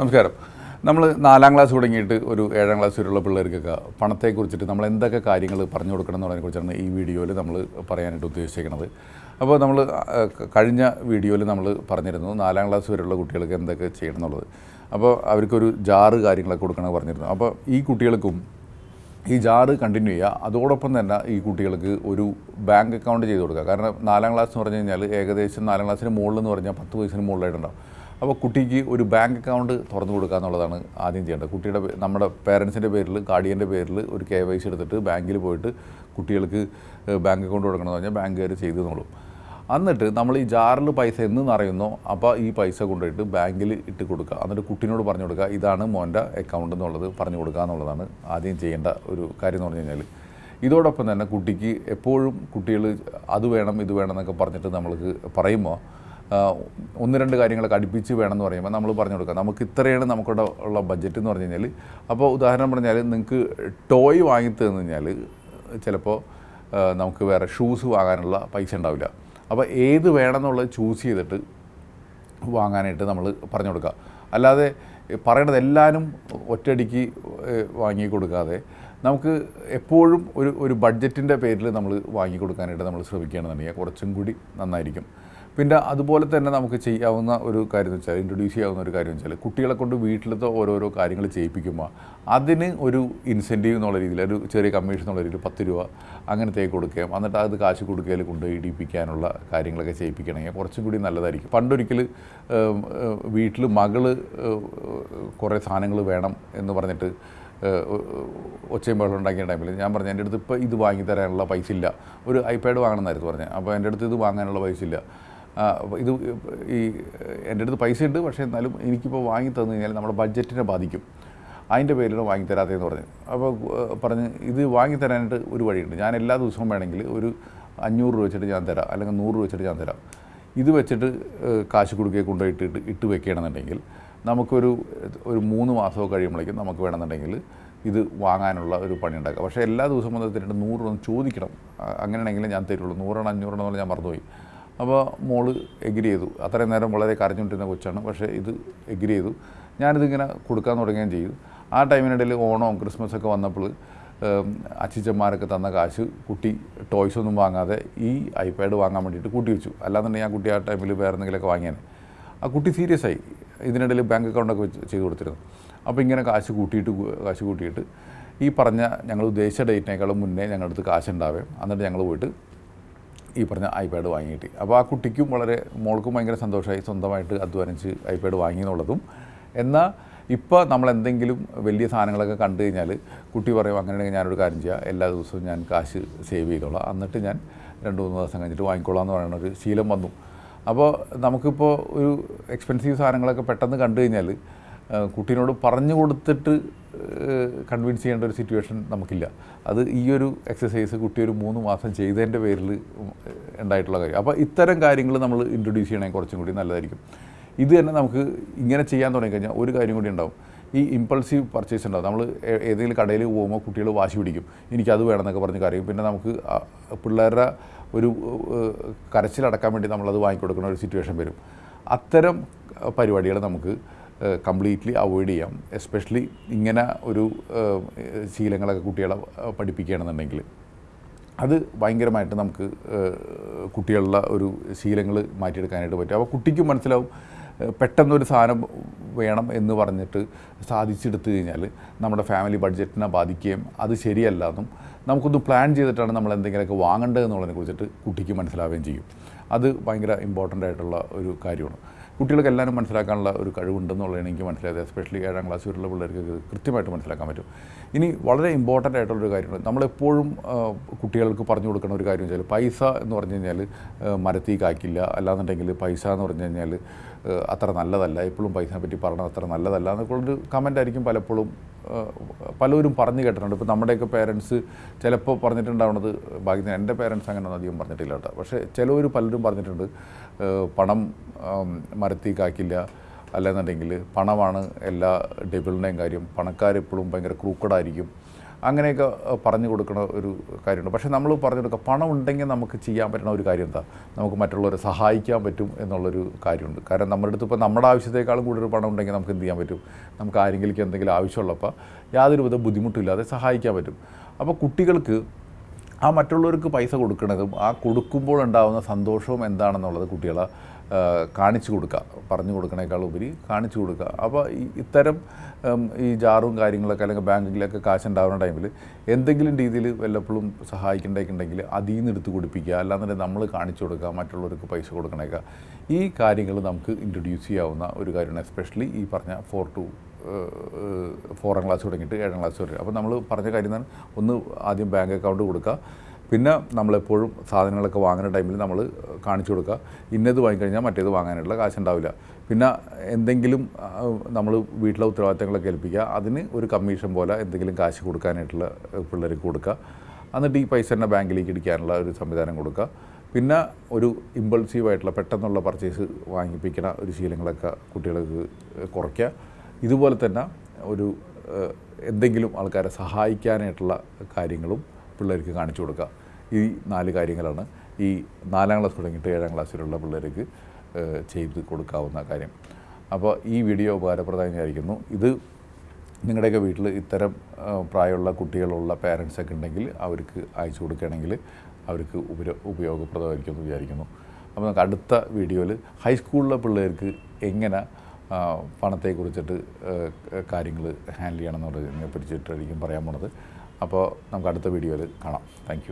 നമസ്കാരം. നമ്മൾ നാലാം ക്ലാസ് തുടങ്ങിയിട്ട് ഒരു ഏഴാം ക്ലാസ് വരെയുള്ള പിള്ളേർക്കൊക്കെ പണത്തെക്കുറിച്ചിട്ട് നമ്മൾ എന്തൊക്കെ കാര്യങ്ങൾ പറഞ്ഞു കൊടുക്കണം എന്നുള്ളതിനെക്കുറിച്ചാണ് ഈ വീഡിയോയിൽ നമ്മൾ പറയാനായിട്ട് ഉദ്ദേശിക്കുന്നത് അപ്പോൾ നമ്മൾ കഴിഞ്ഞ വീഡിയോയിൽ നമ്മൾ പറഞ്ഞിരുന്നു നാലാം ക്ലാസ് വരെയുള്ള കുട്ടികൾക്ക് എന്തൊക്കെ ചെയ്യണം എന്നുള്ളത്. അപ്പോൾ അവർക്കൊരു ജാറ് കാര്യങ്ങളൊക്കെ കൊടുക്കണമെന്ന് പറഞ്ഞിരുന്നു. അപ്പോൾ ഈ കുട്ടികൾക്കും ഈ ജാറ് കണ്ടിന്യൂ ചെയ്യുക അതോടൊപ്പം തന്നെ ഈ കുട്ടികൾക്ക് ഒരു ബാങ്ക് അക്കൗണ്ട് ചെയ്ത് കൊടുക്കുക. കാരണം നാലാം ക്ലാസ് എന്ന് പറഞ്ഞു കഴിഞ്ഞാൽ ഏകദേശം നാലാം ക്ലാസ്സിന് മുകളിൽ എന്ന് പറഞ്ഞാൽ പത്ത് വയസ്സിന് മുകളിലായിട്ടുണ്ടാവും. അപ്പോൾ കുട്ടിക്ക് ഒരു ബാങ്ക് അക്കൗണ്ട് തുറന്നു കൊടുക്കുക എന്നുള്ളതാണ് ആദ്യം ചെയ്യേണ്ടത്. കുട്ടിയുടെ നമ്മുടെ പേരൻസിന്റെ പേരിൽ ഗാർഡിയന്റെ പേരിൽ ഒരു കെ വൈ സി എടുത്തിട്ട് ബാങ്കിൽ പോയിട്ട് കുട്ടികൾക്ക് ബാങ്ക് അക്കൗണ്ട് കൊടുക്കണമെന്ന് പറഞ്ഞാൽ ബാങ്കുകാർ ചെയ്തു നോളും. എന്നിട്ട് നമ്മൾ ഈ ജാറിൽ പൈസ എന്ന് അറിയുന്നോ അപ്പോൾ ഈ പൈസ കൊണ്ടുപോയിട്ട് ബാങ്കിൽ ഇട്ട് കൊടുക്കുക. എന്നിട്ട് കുട്ടീനോട് പറഞ്ഞു കൊടുക്കുക ഇതാണ് മോന്റെ അക്കൗണ്ട് എന്നുള്ളത് പറഞ്ഞു കൊടുക്കുക എന്നുള്ളതാണ് ആദ്യം ചെയ്യേണ്ട ഒരു കാര്യം എന്ന് പറഞ്ഞു കഴിഞ്ഞാൽ. ഇതോടൊപ്പം തന്നെ കുട്ടിക്ക് എപ്പോഴും കുട്ടികൾ അത് വേണം ഇത് വേണം എന്നൊക്കെ പറഞ്ഞിട്ട് നമ്മൾക്ക് പറയുമ്പോൾ ഒന്ന് രണ്ട് കാര്യങ്ങളൊക്കെ അടുപ്പിച്ച് വേണമെന്ന് പറയുമ്പോൾ നമ്മൾ പറഞ്ഞു കൊടുക്കാം. നമുക്ക് ഇത്രയാണ് നമുക്കിവിടെ ഉള്ള ബഡ്ജറ്റ് എന്ന് പറഞ്ഞു കഴിഞ്ഞാൽ അപ്പോൾ ഉദാഹരണം പറഞ്ഞാൽ നിങ്ങൾക്ക് ടോയ് വാങ്ങി തന്നു കഴിഞ്ഞാൽ ചിലപ്പോൾ നമുക്ക് വേറെ ഷൂസ് വാങ്ങാനുള്ള പൈസ ഉണ്ടാവില്ല. അപ്പോൾ ഏത് വേണമെന്നുള്ളത് ചൂസ് ചെയ്തിട്ട് വാങ്ങാനായിട്ട് നമ്മൾ പറഞ്ഞു കൊടുക്കുക. അല്ലാതെ പറയണത് എല്ലാവരും ഒറ്റയടിക്ക് വാങ്ങി കൊടുക്കാതെ നമുക്ക് എപ്പോഴും ഒരു ഒരു ബഡ്ജറ്റിന്റെ പേരിൽ നമ്മൾ വാങ്ങി കൊടുക്കാനായിട്ട് നമ്മൾ ശ്രമിക്കുകയാണെന്നുണ്ടെങ്കിൽ കുറച്ചും കൂടി നന്നായിരിക്കും. പിന്നെ അതുപോലെ തന്നെ നമുക്ക് ചെയ്യാവുന്ന ഒരു കാര്യം എന്ന് വെച്ചാൽ ഇൻട്രൊഡ്യൂസ് ചെയ്യാവുന്ന ഒരു കാര്യം വെച്ചാൽ കുട്ടികളെ കൊണ്ട് വീട്ടിലത്തെ ഓരോരോ കാര്യങ്ങൾ ചെയ്യിപ്പിക്കുമ്പോൾ അതിന് ഒരു ഇൻസെന്റീവ് എന്നുള്ള രീതിയിൽ ഒരു ചെറിയ കമ്മീഷൻ എന്നുള്ള രീതിയിൽ പത്ത് രൂപ അങ്ങനത്തേക്ക് കൊടുക്കുകയും എന്നിട്ട് അത് കാശ് കൊടുക്കുകയിൽ കൊണ്ട് ഇടിപ്പിക്കാനുള്ള കാര്യങ്ങളൊക്കെ ചെയ്യിപ്പിക്കണമെങ്കിൽ കുറച്ചും കൂടി നല്ലതായിരിക്കും. പണ്ടൊരിക്കൽ വീട്ടിൽ മകൾ കുറേ സാധനങ്ങൾ വേണം എന്ന് പറഞ്ഞിട്ട് ഒച്ചയും ബഹളം ഉണ്ടാക്കിയ ടൈമിൽ ഞാൻ പറഞ്ഞു എന്റെ അടുത്ത് ഇപ്പോൾ ഇത് വാങ്ങി തരാനുള്ള പൈസ ഇല്ല. ഒരു ഐപാഡ് വാങ്ങണമെന്നായിരുന്നു പറഞ്ഞത്. അപ്പോൾ എന്റെ അടുത്ത് ഇത് വാങ്ങാനുള്ള പൈസ ഇല്ല. ഇത് ഈ എന്റെ അടുത്ത് പൈസ ഉണ്ട് പക്ഷേ എന്നാലും എനിക്കിപ്പോൾ വാങ്ങി തന്നു കഴിഞ്ഞാൽ നമ്മുടെ ബഡ്ജറ്റിനെ ബാധിക്കും. അതിന്റെ പേരിലാണ് വാങ്ങി തരാത്തതെന്ന് പറഞ്ഞു. അപ്പോൾ പറഞ്ഞ് ഇത് വാങ്ങി തരാനായിട്ട് ഒരു വഴിയുണ്ട്. ഞാൻ എല്ലാ ദിവസവും വേണമെങ്കിൽ ഒരു അഞ്ഞൂറ് രൂപ വെച്ചിട്ട് ഞാൻ തരാം അല്ലെങ്കിൽ നൂറ് രൂപ വെച്ചിട്ട് ഞാൻ തരാം. ഇത് വെച്ചിട്ട് കാശ് കൊടുക്കുക കൊണ്ടുപോയിട്ട് ഇട്ട് ഇട്ട് വെക്കുകയാണെന്നുണ്ടെങ്കിൽ നമുക്കൊരു ഒരു മൂന്ന് മാസമോ കഴിയുമ്പോഴേക്കും നമുക്ക് വേണമെന്നുണ്ടെങ്കിൽ ഇത് വാങ്ങാനുള്ള ഒരു പണി ഉണ്ടാക്കുക പക്ഷേ എല്ലാ ദിവസവും വന്നിട്ട് രൂപ ചോദിക്കണം. അങ്ങനെയാണെങ്കിലും ഞാൻ തരുള്ളൂ. നൂറെണ്ണം അഞ്ഞൂറെണ്ണം പറഞ്ഞാൽ ഞാൻ മറന്നുപോയി. അപ്പോൾ മോൾ എഗ്രി ചെയ്തു. അത്രയും നേരം വളരെ കരഞ്ഞുകൊണ്ടിരുന്ന കൊച്ചാണ്. പക്ഷേ ഇത് എഗ്രി ചെയ്തു. ഞാനിതിങ്ങനെ കൊടുക്കാൻ തുടങ്ങുകയും ചെയ്തു. ആ ടൈമിനിടയിൽ ഓണവും ക്രിസ്മസൊക്കെ വന്നപ്പോൾ അച്ഛച്ചന്മാരൊക്കെ തന്ന കാശ് കുട്ടി ടോയ്സ് ഒന്നും വാങ്ങാതെ ഈ ഐപാഡ് വാങ്ങാൻ വേണ്ടിയിട്ട് കൂട്ടി വെച്ചു. അല്ലാന്നുണ്ടെങ്കിൽ ആ കുട്ടി ആ ടൈമിൽ വേറെ എന്തെങ്കിലുമൊക്കെ വാങ്ങിയാൽ ആ കുട്ടി സീരിയസ് ആയി. ഇതിനിടയിൽ ബാങ്ക് അക്കൗണ്ടൊക്കെ വെച്ച് ചെയ്ത് കൊടുത്തിരുന്നു. അപ്പോൾ ഇങ്ങനെ കാശ് കൂട്ടിയിട്ട് കാശ് കൂട്ടിയിട്ട് ഈ പറഞ്ഞ ഞങ്ങൾ ഉദ്ദേശിച്ച ഡേറ്റിനേക്കാളും മുന്നേ ഞങ്ങളുടെ അടുത്ത് കാശ് ഉണ്ടാവേ എന്നിട്ട് ഞങ്ങൾ പോയിട്ട് ഈ പറഞ്ഞ ഐപാഡ് വാങ്ങിയിട്ട്. അപ്പോൾ ആ കുട്ടിക്കും വളരെ മോൾക്കും ഭയങ്കര സന്തോഷമായി സ്വന്തമായിട്ട് അധ്വാനിച്ച് ഐപാഡ് വാങ്ങി എന്നുള്ളതും. എന്നാൽ ഇപ്പോൾ നമ്മൾ എന്തെങ്കിലും വലിയ സാധനങ്ങളൊക്കെ കണ്ടു കഴിഞ്ഞാൽ കുട്ടി പറയും അങ്ങനെയാണെങ്കിൽ ഞാനൊരു കാര്യം ചെയ്യാം. എല്ലാ ദിവസവും ഞാൻ കാശ് സേവ് ചെയ്തോളാം. എന്നിട്ട് ഞാൻ രണ്ട് മൂന്ന് ദിവസം കഴിഞ്ഞിട്ട് വാങ്ങിക്കോളാം എന്ന് പറയുന്ന ഒരു ശീലം വന്നു. അപ്പോൾ നമുക്കിപ്പോൾ ഒരു എക്സ്പെൻസീവ് സാധനങ്ങളൊക്കെ പെട്ടെന്ന് കണ്ടു കഴിഞ്ഞാൽ കുട്ടീനോട് പറഞ്ഞു കൊടുത്തിട്ട് കൺവിൻസ് ചെയ്യേണ്ട ഒരു സിറ്റുവേഷൻ നമുക്കില്ല. അത് ഈ ഒരു എക്സസൈസ് കുട്ടി ഒരു മൂന്ന് മാസം ചെയ്തതിന്റെ പേരിൽ ഉണ്ടായിട്ടുള്ള കാര്യം. അപ്പോൾ ഇത്തരം കാര്യങ്ങൾ നമ്മൾ ഇൻട്രൊഡ്യൂസ് ചെയ്യണമെങ്കിൽ കുറച്ചും കൂടി നല്ലതായിരിക്കും. ഇത് തന്നെ നമുക്ക് ഇങ്ങനെ ചെയ്യാൻ തുടങ്ങിക്കഴിഞ്ഞാൽ ഒരു കാര്യം കൂടി ഉണ്ടാവും. ഈ ഇമ്പൾസീവ് പർച്ചേസ് ഉണ്ടാവും. നമ്മൾ ഏതെങ്കിലും കടയിൽ പോകുമ്പോൾ കുട്ടികൾ വാശി പിടിക്കും. എനിക്കത് വേണമെന്നൊക്കെ പറഞ്ഞ് കരയും. പിന്നെ നമുക്ക് പിള്ളേരുടെ ഒരു കരച്ചിലടക്കാൻ വേണ്ടി നമ്മളത് വാങ്ങിക്കൊടുക്കുന്ന ഒരു സിറ്റുവേഷൻ വരും. അത്തരം പരിപാടികൾ നമുക്ക് കംപ്ലീറ്റ്ലി അവോയ്ഡ് ചെയ്യാം. എസ്പെഷ്യലി ഇങ്ങനെ ഒരു ശീലങ്ങളൊക്കെ കുട്ടികളെ പഠിപ്പിക്കുകയാണെന്നുണ്ടെങ്കിൽ. അത് ഭയങ്കരമായിട്ട് നമുക്ക് കുട്ടികളുടെ ഒരു ശീലങ്ങൾ മാറ്റിയെടുക്കാനായിട്ട് പറ്റും. അപ്പോൾ കുട്ടിക്ക് മനസ്സിലാവും പെട്ടെന്നൊരു സാധനം വേണം എന്ന് പറഞ്ഞിട്ട് സാധിച്ചെടുത്തു കഴിഞ്ഞാൽ നമ്മുടെ ഫാമിലി ബഡ്ജറ്റിനെ ബാധിക്കുകയും അത് ശരിയല്ല നമുക്കൊന്ന് പ്ലാൻ ചെയ്തിട്ടാണ് നമ്മൾ എന്തെങ്കിലുമൊക്കെ വാങ്ങേണ്ടത് എന്നുള്ളതിനെ കുറിച്ചിട്ട് കുട്ടിക്ക് മനസ്സിലാവുകയും ചെയ്യും. അത് ഭയങ്കര ഇമ്പോർട്ടന്റ് ആയിട്ടുള്ള ഒരു കാര്യമാണ്. കുട്ടികൾക്ക് എല്ലാവരും മനസ്സിലാക്കാനുള്ള ഒരു കഴിവുണ്ടെന്നുള്ളതാണ് എനിക്ക് മനസ്സിലായത് എസ്പെഷ്യലി ഏഴാം ക്ലാസ് വരെയുള്ള പിള്ളേർക്ക് കൃത്യമായിട്ട് മനസ്സിലാക്കാൻ പറ്റും. ഇനി വളരെ ഇമ്പോർട്ടന്റ് ആയിട്ടുള്ളൊരു കാര്യമാണ് നമ്മളെപ്പോഴും കുട്ടികൾക്ക് പറഞ്ഞു കൊടുക്കുന്ന ഒരു കാര്യം വെച്ചാൽ പൈസ എന്ന് പറഞ്ഞു കഴിഞ്ഞാൽ മരത്തി കായ്ക്കില്ല. അല്ലാന്നുണ്ടെങ്കിൽ പൈസ എന്ന് പറഞ്ഞു കഴിഞ്ഞാൽ അത്ര നല്ലതല്ല. എപ്പോഴും പൈസയെ പറ്റി പറഞ്ഞത് അത്ര നല്ലതല്ല എന്നൊക്കെയുള്ളൊരു കമന്റ് ആയിരിക്കും പലപ്പോഴും പലരും പറഞ്ഞു കേട്ടിട്ടുണ്ട്. ഇപ്പോൾ നമ്മുടെയൊക്കെ പേരൻസ് ചിലപ്പോൾ പറഞ്ഞിട്ടുണ്ടാവുന്നത് ഭാഗ്യത്തിന് എന്റെ പേരൻസ് അങ്ങനെ ഒന്നും അധികം പറഞ്ഞിട്ടില്ല കേട്ടോ. പക്ഷേ ചിലവർ പലരും പറഞ്ഞിട്ടുണ്ട് പണം മരത്തി കാക്കില്ല അല്ലെന്നുണ്ടെങ്കിൽ പണമാണ് എല്ലാ ഡെബിളിന്റെയും കാര്യം. പണക്കാരെപ്പോഴും ഭയങ്കര ക്രൂക്കഡായിരിക്കും അങ്ങനെയൊക്കെ പറഞ്ഞു കൊടുക്കുന്ന ഒരു കാര്യമുണ്ട്. പക്ഷേ നമ്മൾ പറഞ്ഞു കൊടുക്കുക പണം ഉണ്ടെങ്കിൽ നമുക്ക് ചെയ്യാൻ പറ്റുന്ന ഒരു കാര്യം എന്താ? നമുക്ക് മറ്റുള്ളവരെ സഹായിക്കാൻ പറ്റും എന്നുള്ളൊരു കാര്യമുണ്ട്. കാരണം നമ്മുടെ അടുത്ത് ഇപ്പോൾ നമ്മുടെ ആവശ്യത്തെക്കാളും കൂടുതൽ പണം ഉണ്ടെങ്കിൽ നമുക്ക് എന്ത് ചെയ്യാൻ പറ്റും? നമുക്ക് ആരെങ്കിലും എന്തെങ്കിലും ആവശ്യമുള്ളപ്പോൾ യാതൊരു വിധ ബുദ്ധിമുട്ടില്ലാതെ സഹായിക്കാൻ പറ്റും. അപ്പോൾ കുട്ടികൾക്ക് ആ മറ്റുള്ളവർക്ക് പൈസ കൊടുക്കുന്നതും ആ കൊടുക്കുമ്പോൾ ഉണ്ടാകുന്ന സന്തോഷവും എന്താണെന്നുള്ളത് കുട്ടികളെ കാണിച്ചു കൊടുക്കുക പറഞ്ഞു കൊടുക്കണേക്കാൾ ഉപരി കാണിച്ചു കൊടുക്കുക. അപ്പോൾ ഇത്തരം ഈ ജാറും കാര്യങ്ങളൊക്കെ അല്ലെങ്കിൽ ബാങ്കിലൊക്കെ കാശ് ഉണ്ടാകുന്ന ടൈമിൽ എന്തെങ്കിലും രീതിയിൽ വല്ലപ്പോഴും സഹായിക്കേണ്ടതുണ്ടെങ്കിൽ അതിൽ നിന്ന് എടുത്ത് കൊടുപ്പിക്കുക. അല്ലാന്നുണ്ടെങ്കിൽ നമ്മൾ കാണിച്ചു കൊടുക്കുക മറ്റുള്ളവർക്ക് പൈസ കൊടുക്കണേക്കുക ഈ കാര്യങ്ങൾ നമുക്ക് ഇൻട്രൊഡ്യൂസ് ചെയ്യാവുന്ന ഒരു കാര്യമാണ്. എസ്പെഷ്യലി ഈ പറഞ്ഞ ഫോർ ടു ഫോറാം ക്ലാസ് തുടങ്ങിയിട്ട് ഏഴാം ക്ലാസ് വരെ. അപ്പോൾ നമ്മൾ പറഞ്ഞ കാര്യം ഒന്ന് ആദ്യം ബാങ്ക് അക്കൗണ്ട് കൊടുക്കുക. പിന്നെ നമ്മളെപ്പോഴും സാധനങ്ങളൊക്കെ വാങ്ങുന്ന ടൈമിൽ നമ്മൾ കാണിച്ചു കൊടുക്കുക. ഇന്നത് വാങ്ങിക്കഴിഞ്ഞാൽ മറ്റേത് വാങ്ങാനുള്ള കാശുണ്ടാവില്ല. പിന്നെ എന്തെങ്കിലും നമ്മൾ വീട്ടിലെ ഉത്തരവാദിത്തങ്ങളൊക്കെ ഏൽപ്പിക്കുക. അതിന് ഒരു കമ്മീഷൻ പോലെ എന്തെങ്കിലും കാശ് കൊടുക്കാനായിട്ടുള്ള പിള്ളേർക്ക് കൊടുക്കുക. എന്നിട്ട് ഈ പൈസ തന്നെ ബാങ്കിലേക്ക് ഇടിക്കാനുള്ള ഒരു സംവിധാനം കൊടുക്കുക. പിന്നെ ഒരു ഇമ്പൾസീവായിട്ടുള്ള പെട്ടെന്നുള്ള പർച്ചേസ് വാങ്ങിപ്പിക്കുന്ന ഒരു ശീലങ്ങളൊക്കെ കുട്ടികൾക്ക് കുറയ്ക്കുക. ഇതുപോലെ തന്നെ ഒരു എന്തെങ്കിലും ആൾക്കാരെ സഹായിക്കാനായിട്ടുള്ള കാര്യങ്ങളും പിള്ളേർക്ക് കാണിച്ചു കൊടുക്കുക. ഈ നാല് കാര്യങ്ങളാണ്. ഈ നാലാം ക്ലാസ് തുടങ്ങിയിട്ട് ഏഴാം ക്ലാസ്സിലുള്ള പിള്ളേർക്ക് ചെയ്ത് കൊടുക്കാവുന്ന കാര്യം. അപ്പോൾ ഈ വീഡിയോ ഉപകാരപ്രദമായി വിചാരിക്കുന്നു ഇത് നിങ്ങളുടെയൊക്കെ വീട്ടിൽ ഇത്തരം പ്രായമുള്ള കുട്ടികളുള്ള പാരൻസൊക്കെ ഉണ്ടെങ്കിൽ അവർക്ക് അയച്ചു കൊടുക്കുകയാണെങ്കിൽ അവർക്ക് ഉപര ഉപയോഗപ്രദമായിരിക്കും എന്ന് വിചാരിക്കുന്നു. അപ്പോൾ നമുക്ക് അടുത്ത വീഡിയോയിൽ ഹൈസ്കൂളിലെ പിള്ളേർക്ക് എങ്ങനെ പണത്തെക്കുറിച്ചിട്ട് കാര്യങ്ങൾ ഹാൻഡിൽ ചെയ്യണം എന്നുള്ളതിനെ പറ്റിയിട്ടായിരിക്കും പറയാൻ പോണത്. അപ്പോൾ നമുക്ക് അടുത്ത വീഡിയോയിൽ കാണാം. താങ്ക്